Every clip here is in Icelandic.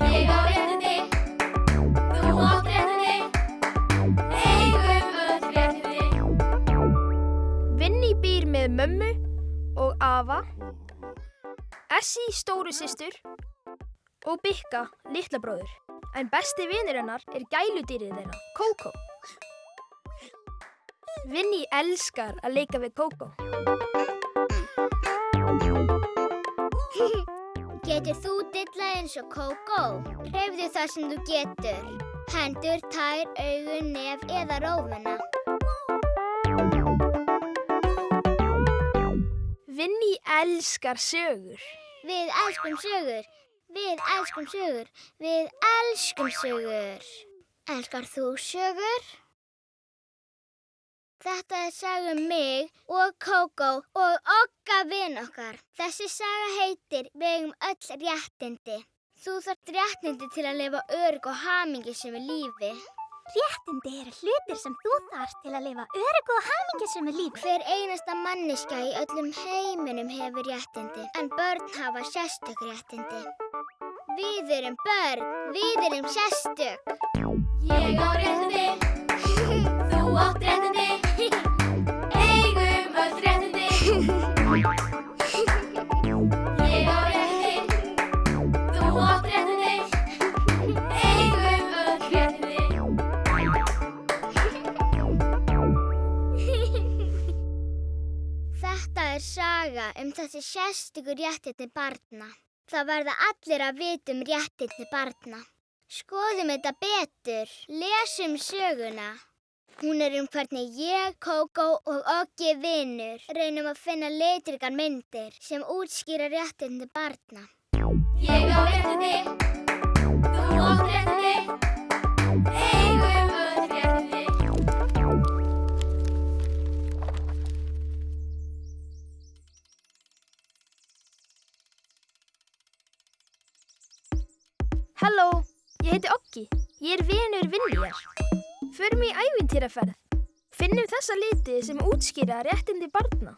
Ég á réttindi, þú átt réttindi, eigum öll réttindi. Vinni býr með mömmu og afa, Essi stóru systur og Bikka litla bróður. En besti vinur hennar er gæludýrið þeirra, Kókó. Vinni elskar að leika við Kókó. Getur þú dillað eins og Kókó? Hreyfðu það sem þú getur. Hendur, tær, augun, nef eða rófuna. Vinni elskar sögur. Við elskum sögur. Við elskum sögur. Við elskum sögur. Elskar þú sögur? Þetta er saga um mig og Kókó og okka vinn okkar. Þessi saga heitir Við eigum öll réttindi. Þú þarft réttindi til að lifa örg og hamingi sem er lífi. Réttindi eru hlutir sem þú þarft til að lifa öryggu og hamingjusum lífi. Hver einasta manniska í öllum heiminum hefur réttindi, en börn hafa sérstök réttindi. Við erum börn, við erum sérstök. Ég á réttindi, þú átt réttindi, þessi sérstökur réttindi barna. Það verða allir að vita um réttindi barna. Skoðum þetta betur, lesum söguna. Hún er um hvernig ég, Kókó og Oggi vinnur reynum að finna leitrikar myndir sem útskýra réttindi barna. Ég á réttindi, þú átt réttindi, Halló, ég heiti Oggi. Ég er vinur Vinniar. Förum í ævintýraferð. Finnum þessa liti sem útskýra réttindi barna.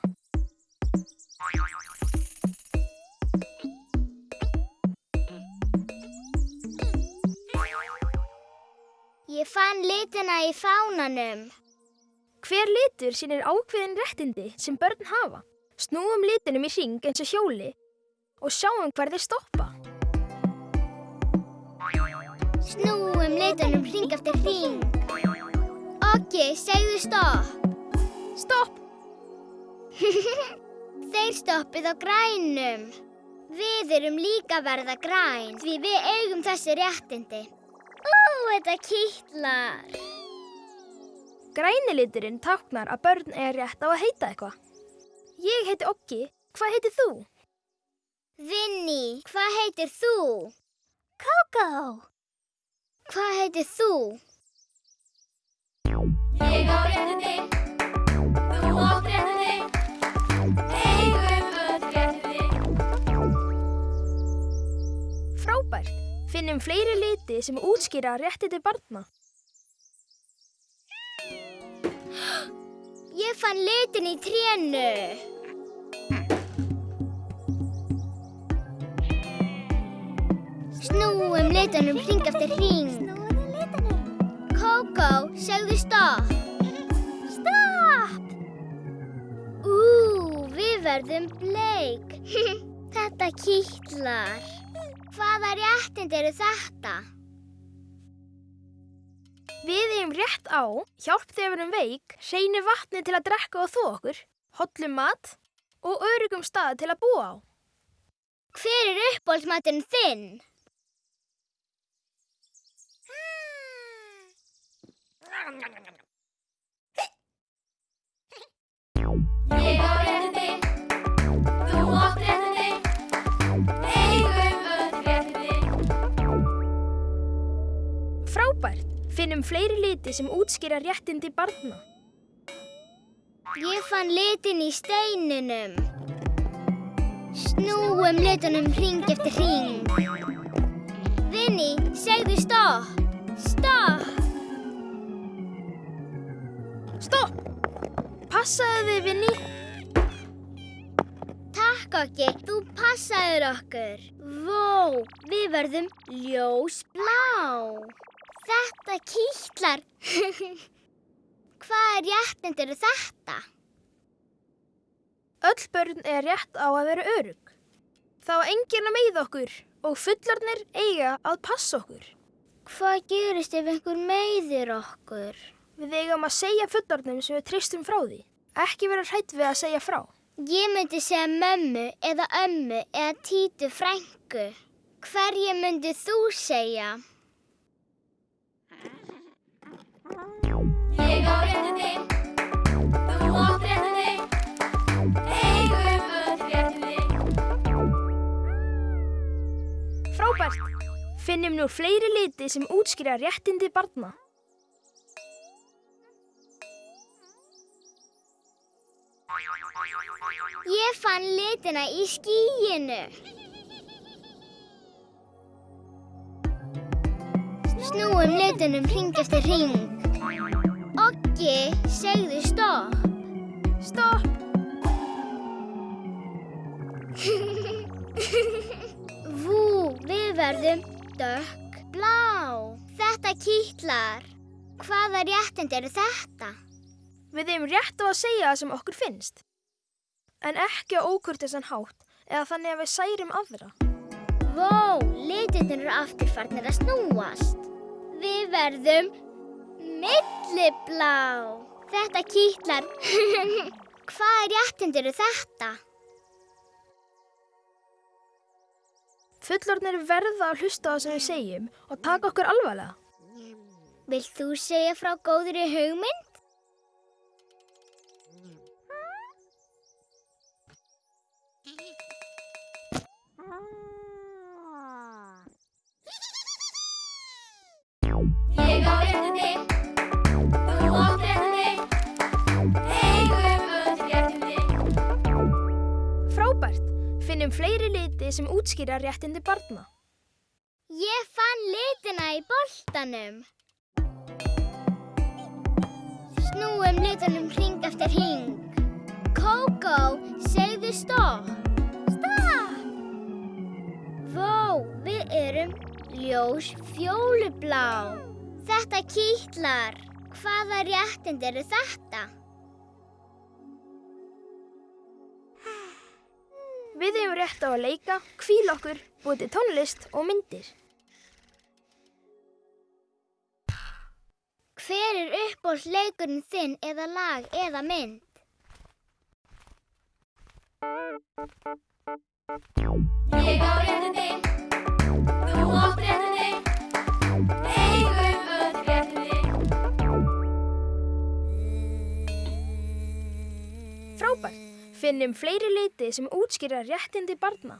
Ég fann litina í fánanum. Hver litur sýnir ákveðin réttindi sem börn hafa. Snúum litinum í hring eins og hjóli og sjáum hver þeir stoppa. Snúum litunum hring eftir hring. Oggi, segðu stopp. Stopp! Þeir stoppið á grænum. Við erum líka verða græn því við eigum þessi réttindi. Ó, þetta kýtlar. Græni liturinn táknar að börn er rétt á að heita eitthvað. Ég heiti Oggi. Hvað heitir þú? Vinni, hvað heitir þú? Kókó! Hvað heitir þú? Ég á réttindi, þú átt réttindi, eigum öll réttindi. Frábært! Finnum fleiri liti sem útskýra réttindi barna. Ég fann litin í trénu. Litunum hring eftir hring. Snúðu litunum. Kókó, segðu stopp. Stopp! Ú, við verðum bleik. þetta kýtlar. Hvaða réttind eru þetta? Við eigum rétt á, hjálp þegar við erum veik, hreinu vatni til að drekka og þó okkur, hollum mat og örugum stað til að búa á. Hver er uppbólsmaturinn þinn? Ég á réttindi, þú átt réttindi, eigum öll réttindi. Frábært! Finnum fleiri liti sem útskýra réttindi barna. Ég fann litin í steininum. Snúum litunum hring eftir hring. Vinni, segðu. Stopp. Stopp! Passaðu þið, Vinni. Takk okki, þú passaður okkur. Vó. Við verðum ljósblá. Þetta kýtlar. Hvaða réttind eru þetta? Öll börn er rétt á að vera örug. Þá enginn að meiða okkur og fullornir eiga að passa okkur. Hvað gerist ef einhver meiðir okkur? Við eigum að segja fullornum sem við tristum frá því. Ekki vera hrætt við að segja frá. Ég myndi segja mömmu eða ömmu eða títu frængu. Hverju myndi þú segja? Ég á réttindi, þú átt réttindi, eigum öll réttindi. Frábært! Finnum nú fleiri liti sem útskýra réttindi barna. Ég fann litina í skýinu. Snúum litunum hring eftir hring. Oggi, segðu stopp. Stopp! Vú, við verðum dökk blá. Þetta kýtlar. Hvaða réttind eru þetta? Við eigum rétt á að segja það sem okkur finnst. En ekki á ókurtisan hátt eða þannig að við særum aðra. Vó, litirnir eru aftur farnir að snúast. Við verðum milliblá. Þetta kýtlar. Hvaða réttind eru þetta? Fullornir verða að hlusta á það sem við segjum og taka okkur alvarlega. Vilt þú segja frá góðri hugmynd? Finnum fleiri liti sem útskýra réttindi barna. Ég fann litina í boltanum. Snúum litunum hring eftir hring. Kókó, segðu stopp. Ljós fjólublá. Þetta kýtlar. Hvaða réttind eru þetta? Við eigum rétt á að leika, kvíla okkur, búið til tónlist og myndir. Hver er uppbólsleikurinn þinn eða lag eða mynd? Ég á réttindi, Frábært! Finnum fleiri liti sem útskýra réttindi barna.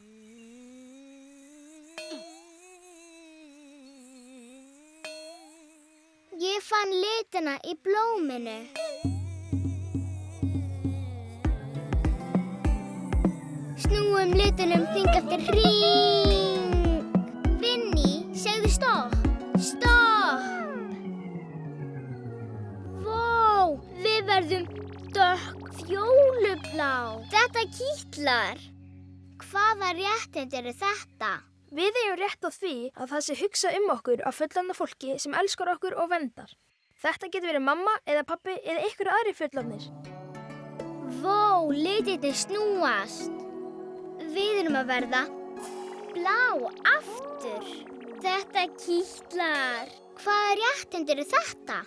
Ég fann litina í blóminu. Snúum litunum hring eftir hring. Stopp. Stopp. Vó, við verðum dökk fjólublá. Þetta kýtlar. Hvaða réttind eru þetta? Við eigum rétt á því að það sé hugsa um okkur af fullanda fólki sem elskar okkur og vendar. Þetta getur verið mamma eða pappi eða ykkur aðri fullandir. Vó, litirnir snúast. Við erum að verða blá aftur. Þetta kýtlar. Hvaða réttind eru þetta?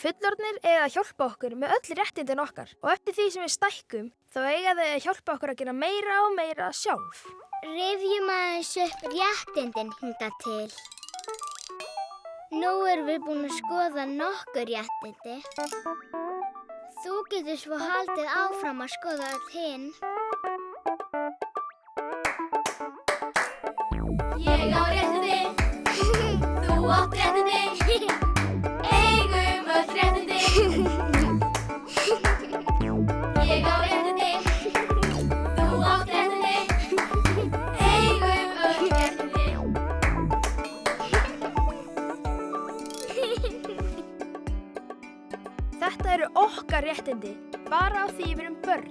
Fullornir eiga að hjálpa okkur með öll réttindin okkar og eftir því sem við stækkum þá eiga þau að hjálpa okkur að gera meira og meira sjálf. Rifjum aðeins upp réttindin hinga til. Nú erum við búin að skoða nokkur réttindi. Þú getur svo haldið áfram að skoða öll hinn. Á því við erum börn.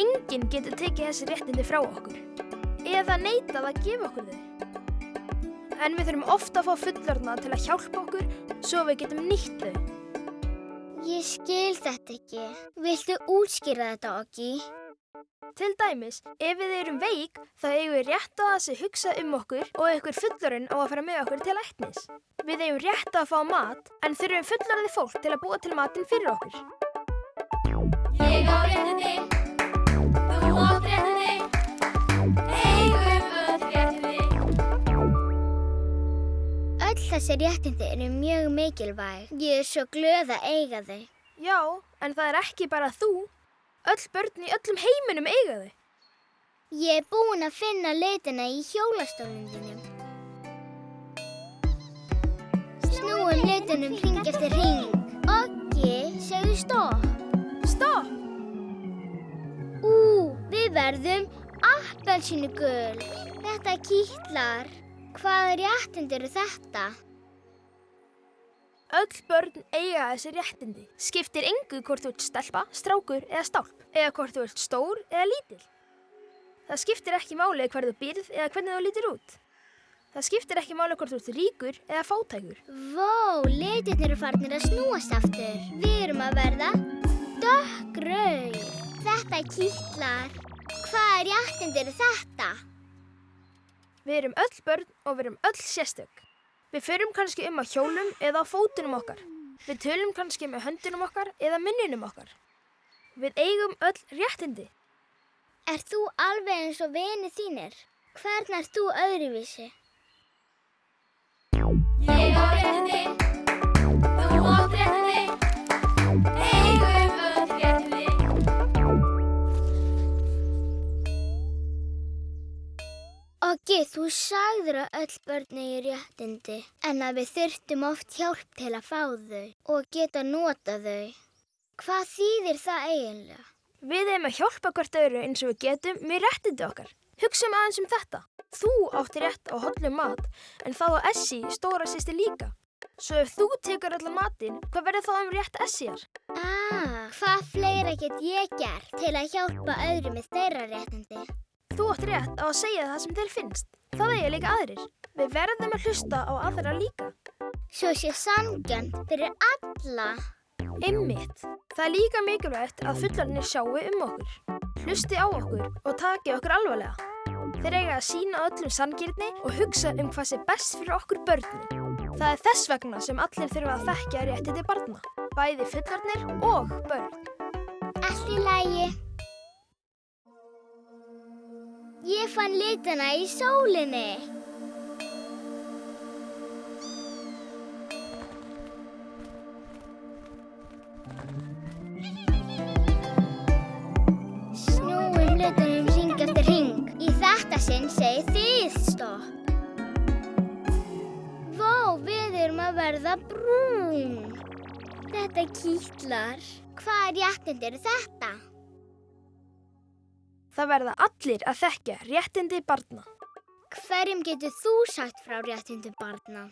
Enginn getur tekið þessi réttindi frá okkur. eða neitað að gefa okkur þau. En við þurfum ofta að fá fullorna til að hjálpa okkur svo við getum nýtt þau. Ég skil þetta ekki. Viltu útskýra þetta, Oggi? Til dæmis, ef við erum veik, þá eigum við rétt á að sé hugsa um okkur og einhver fullorinn á að fara með okkur til læknis. Við eigum rétt á að fá mat, en þurfum fullorðið fólk til að búa til matinn fyrir okkur. Þessi réttindi eru mjög mikilvæg. Ég er svo glöð að eiga þau. Já, en það er ekki bara þú. Öll börn í öllum heiminum eiga þau. Ég er búin að finna litina í hjólastólnum þínum. Snúum litunum hring eftir hring. Oggi, segðu. Stopp! Við verðum appelsínu gul. Þetta kýtlar. Hvaða réttind eru þetta? Öll börn eiga þessi réttindi. Skiptir engu hvort þú ert stelpa, strákur eða stálp. Eða hvort þú ert stór eða lítil. Það skiptir ekki máli hver þú býrð eða hvernig þú lítir út. Það skiptir ekki máli hvort þú ert ríkur eða fátækur. Vó, litirnir eru farnir að snúast aftur. Við erum að verða dökkrauð. Þetta kýtlar. Hvaða réttind eru þetta? Við erum öll börn og við erum öll sérstök. Við förum kannski um á hjólum eða á fótunum okkar. Við tölum kannski með höndunum okkar eða munninum okkar. Við eigum öll réttindi. Er þú alveg eins og vinið þínir? Hvern er þú öðruvísi? Oggi, þú sagður að öll börn eigi réttindi, en að við þurftum oft hjálp til að fá þau og geta nota þau. Hvað þýðir það eiginlega? Við eigum að hjálpa hvert öðru eins og við getum með réttindi okkar. Hugsum aðeins um þetta. Þú átti rétt á hollum mat, en þá á Essi stóra sýsti líka. Svo ef þú tekur allan matinn, hvað verður þá um rétt Essiar? Ah, hvað fleira get ég gert til að hjálpa öðru með þeirra réttindi? Þú átt rétt á að segja það sem þér finnst. Það eiga líka aðrir. Við verðum að hlusta á aðra líka. Svo sé samgjönd fyrir alla. Einmitt. Það er líka mikilvægt að fullarnir sjáu um okkur. Hlusti á okkur og taki okkur alvarlega. Þeir eiga að sína öllum sanngirni og hugsa um hvað sé best fyrir okkur börnin. Það er þess vegna sem allir þurfa að þekkja réttindi barna. Bæði fullarnir og börn. Allt í lagi. Ég fann litina í sólinni. Snúum litunum hring eftir hring. Í þetta sinn segi þið stopp. Vó, við erum að verða brún. Þetta kýtlar. Hvaða réttind eru þetta? Það verða allir að þekkja réttindi barna. Hverjum getur þú sagt frá réttindum barna?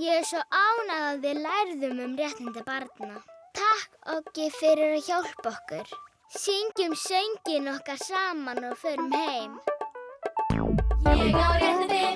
Ég er svo ánað að við lærðum um réttindi barna. Takk okki fyrir að hjálpa okkur. Syngjum söngin okkar saman og förum heim. Ég á réttindi,